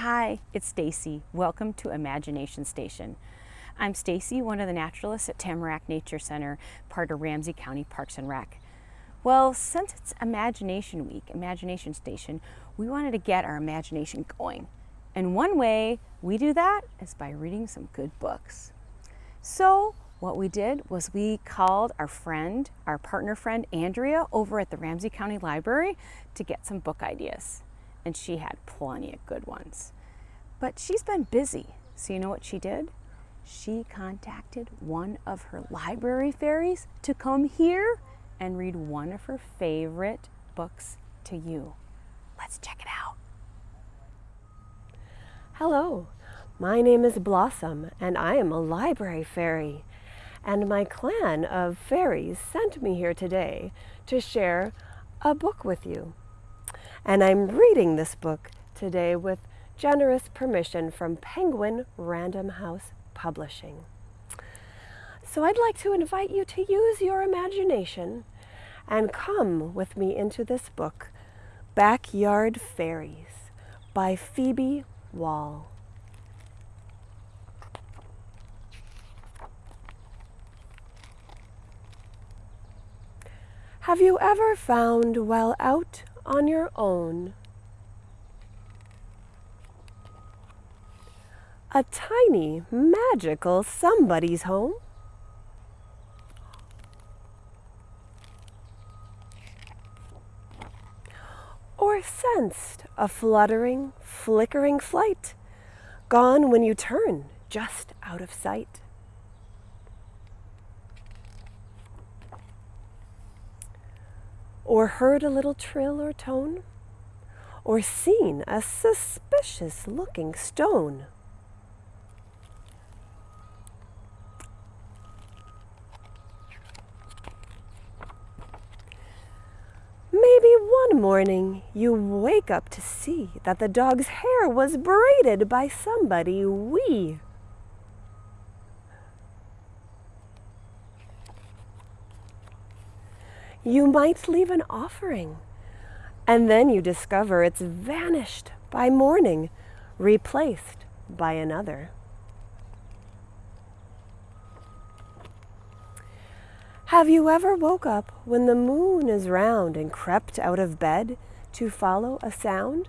Hi, it's Stacy. Welcome to Imagination Station. I'm Stacy, one of the naturalists at Tamarack Nature Center, part of Ramsey County Parks and Rec. Well, since it's Imagination Week, Imagination Station, we wanted to get our imagination going. And one way we do that is by reading some good books. So what we did was we called our friend, our partner friend, Andrea, over at the Ramsey County Library to get some book ideas. And she had plenty of good ones. But she's been busy. So you know what she did? She contacted one of her library fairies to come here and read one of her favorite books to you. Let's check it out. Hello, my name is Blossom and I am a library fairy. And my clan of fairies sent me here today to share a book with you. And I'm reading this book today with generous permission from Penguin Random House Publishing. So I'd like to invite you to use your imagination and come with me into this book, Backyard Fairies by Phoebe Wahl. Have you ever found while out on your own a tiny magical somebody's home? Or sensed a fluttering, flickering flight, gone when you turn, just out of sight? Or heard a little trill or tone, or seen a suspicious looking stone. Maybe one morning you wake up to see that the dog's hair was braided by somebody wee. You might leave an offering. And then you discover it's vanished by morning, replaced by another. Have you ever woke up when the moon is round and crept out of bed to follow a sound?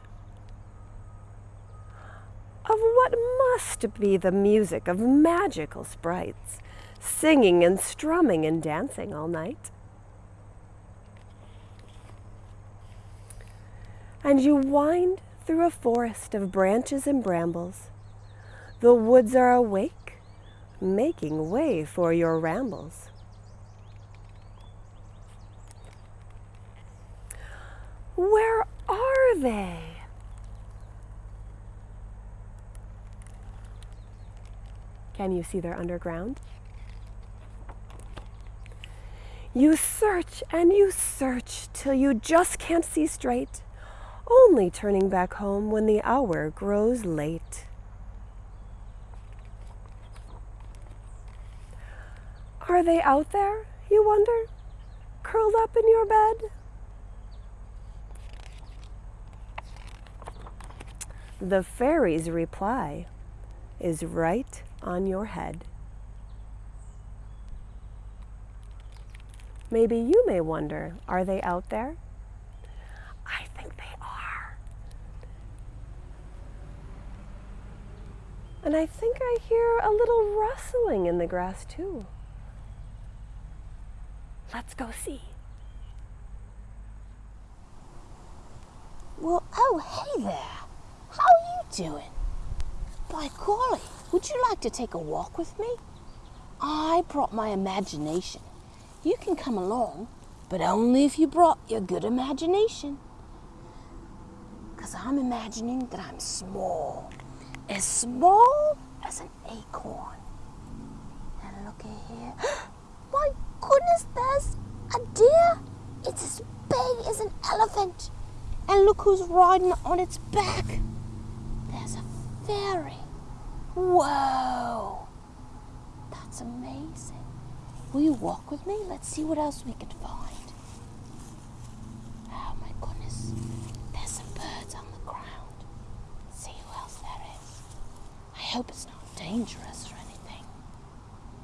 Of what must be the music of magical sprites, singing and strumming and dancing all night? And you wind through a forest of branches and brambles. The woods are awake, making way for your rambles. Where are they? Can you see their underground? You search and you search till you just can't see straight only turning back home when the hour grows late. Are they out there, you wonder, curled up in your bed? The fairy's reply is right on your head. Maybe you may wonder, are they out there? I think they And I think I hear a little rustling in the grass too. Let's go see. Well, oh, hey there. How are you doing? By golly, would you like to take a walk with me? I brought my imagination. You can come along, but only if you brought your good imagination. Because I'm imagining that I'm small as small as an acorn. And look at here. My goodness, there's a deer. It's as big as an elephant. And look who's riding on its back. There's a fairy. Whoa. That's amazing. Will you walk with me? Let's see what else we can find. Oh my goodness. There's some birds on the ground. See who else there hope it's not dangerous or anything.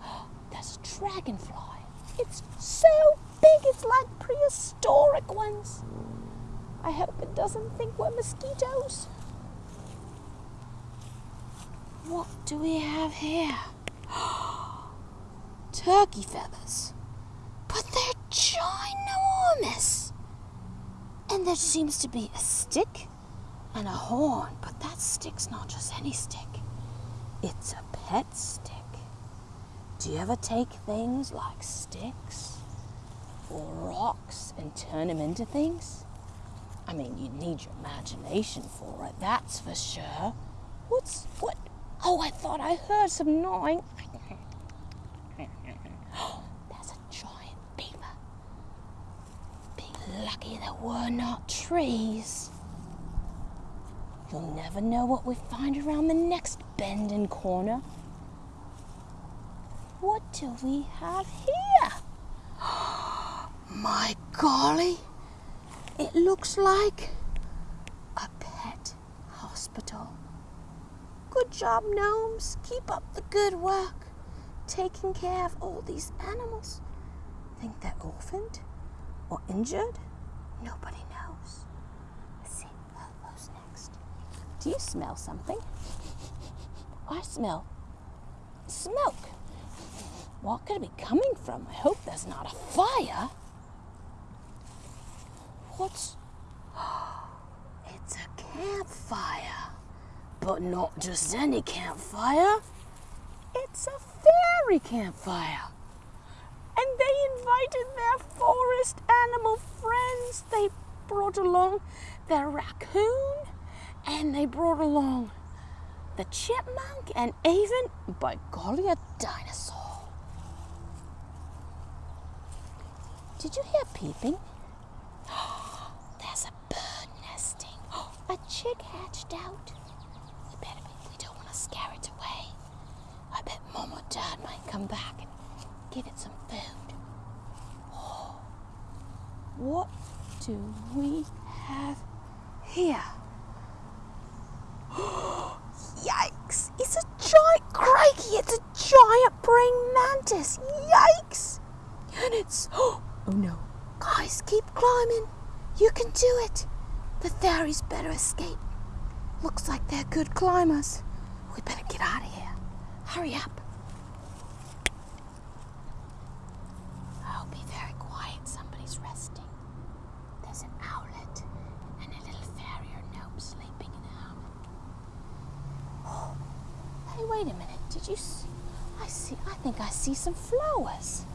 There's a dragonfly. It's so big, it's like prehistoric ones. I hope it doesn't think we're mosquitoes. What do we have here? Turkey feathers. But they're ginormous. And there seems to be a stick and a horn, but that stick's not just any stick. It's a pet stick. Do you ever take things like sticks or rocks and turn them into things? I mean, you need your imagination for it, that's for sure. What's, what? Oh, I thought I heard some gnawing. There's a giant beaver. Be lucky there were not trees. You'll never know what we find around the next bend and corner. What do we have here? My golly, it looks like a pet hospital. Good job, gnomes. Keep up the good work. Taking care of all these animals. Think they're orphaned or injured? Nobody knows. Let's see, who's next? Do you smell something? I smell smoke. What could it be coming from? I hope there's not a fire. What's. It's a campfire. But not just any campfire. It's a fairy campfire. And they invited their forest animal friends. They brought along their raccoon and they brought along the chipmunk and even, by golly, a dinosaur. Did you hear peeping? There's a bird nesting. A chick hatched out. We better be, we don't want to scare it away. I bet mom or dad might come back and give it some food. What do we have here? Yikes! It's a giant crikey! It's a giant praying mantis! Yikes! And it's oh no. Guys, You can do it. The fairies better escape. Looks like they're good climbers. We better get out of here. Hurry up. Oh, be very quiet. Somebody's resting. There's an owlet and a little fairy or gnome sleeping in a hammock. Oh, hey, wait a minute. Did you? see? I see. I think I see some flowers.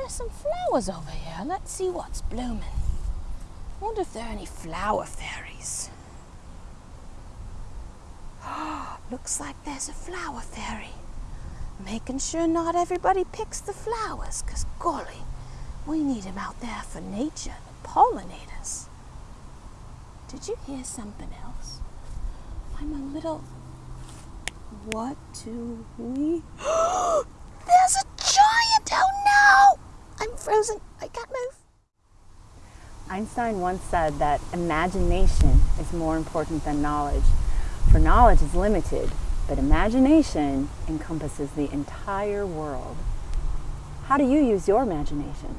There's some flowers over here. Let's see what's blooming. Wonder if there are any flower fairies. Looks like there's a flower fairy. Making sure not everybody picks the flowers, 'cause golly, we need 'em out there for nature, the pollinators. Did you hear something else? I'm a little. What do we. There's a I can't move. Einstein once said that imagination is more important than knowledge, for knowledge is limited, but imagination encompasses the entire world. How do you use your imagination?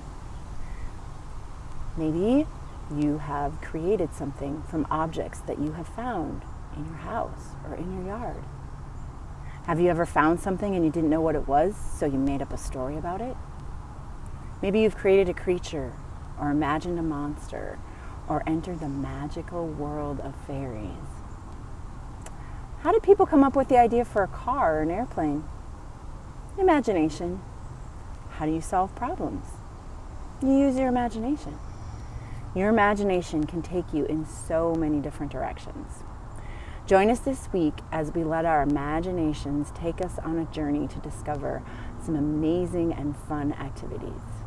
Maybe you have created something from objects that you have found in your house or in your yard. Have you ever found something and you didn't know what it was, so you made up a story about it? Maybe you've created a creature or imagined a monster or entered the magical world of fairies. How did people come up with the idea for a car or an airplane? Imagination. How do you solve problems? You use your imagination. Your imagination can take you in so many different directions. Join us this week as we let our imaginations take us on a journey to discover some amazing and fun activities.